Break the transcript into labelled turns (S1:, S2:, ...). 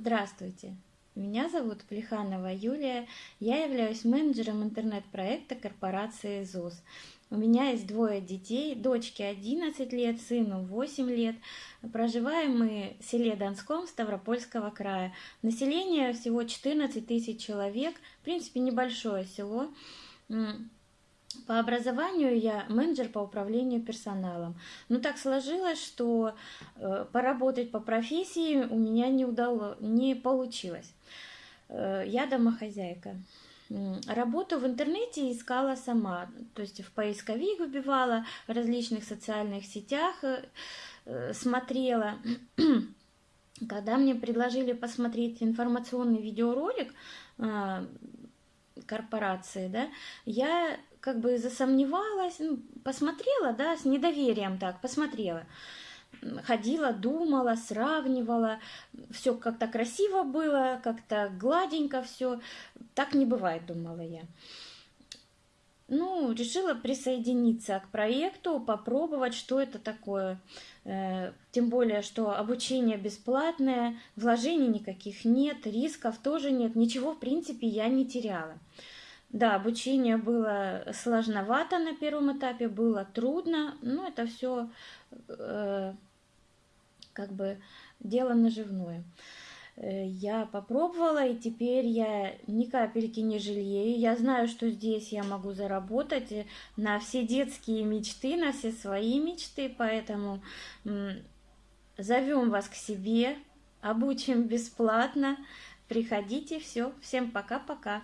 S1: Здравствуйте, меня зовут Плеханова Юлия, я являюсь менеджером интернет-проекта корпорации ЗУС. У меня есть двое детей, дочке 11 лет, сыну 8 лет. Проживаем мы в селе Донском Ставропольского края. Население всего 14 тысяч человек, в принципе небольшое село. По образованию я менеджер по управлению персоналом. Но так сложилось, что э, поработать по профессии у меня не, удалось, не получилось. Э, я домохозяйка. Работу в интернете искала сама, то есть в поисковик выбивала, в различных социальных сетях э, смотрела. Когда мне предложили посмотреть информационный видеоролик корпорации, да, я как бы засомневалась, ну, посмотрела, да, с недоверием так, посмотрела. Ходила, думала, сравнивала, все как-то красиво было, как-то гладенько все. Так не бывает, думала я. Ну, решила присоединиться к проекту, попробовать, что это такое. Э, тем более, что обучение бесплатное, вложений никаких нет, рисков тоже нет, ничего, в принципе, я не теряла. Да, обучение было сложновато на первом этапе, было трудно, но это все э, как бы дело наживное. Э, я попробовала, и теперь я ни капельки не жалею. Я знаю, что здесь я могу заработать на все детские мечты, на все свои мечты, поэтому зовем вас к себе, обучим бесплатно. Приходите, все. Всем пока-пока.